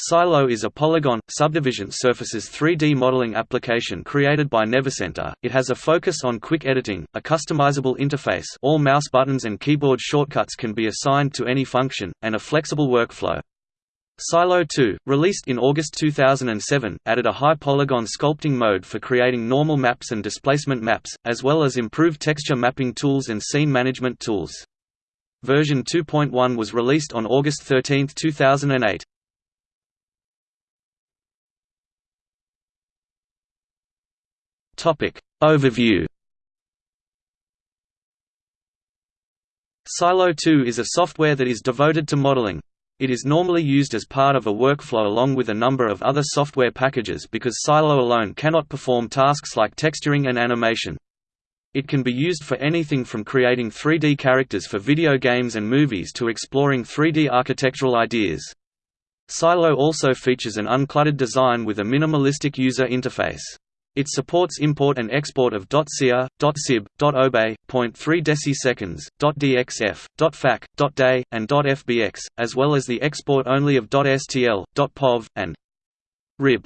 Silo is a polygon, subdivision surfaces 3D modeling application created by Nevercenter. It has a focus on quick editing, a customizable interface all mouse buttons and keyboard shortcuts can be assigned to any function, and a flexible workflow. Silo 2, released in August 2007, added a high polygon sculpting mode for creating normal maps and displacement maps, as well as improved texture mapping tools and scene management tools. Version 2.1 was released on August 13, 2008. Topic Overview Silo 2 is a software that is devoted to modeling. It is normally used as part of a workflow along with a number of other software packages because Silo alone cannot perform tasks like texturing and animation. It can be used for anything from creating 3D characters for video games and movies to exploring 3D architectural ideas. Silo also features an uncluttered design with a minimalistic user interface. It supports import and export of .sia, .sib, .obey, .3 deciseconds, .dxf, .fac, .dae, and .fbx, as well as the export only of .stl, .pov, and .rib.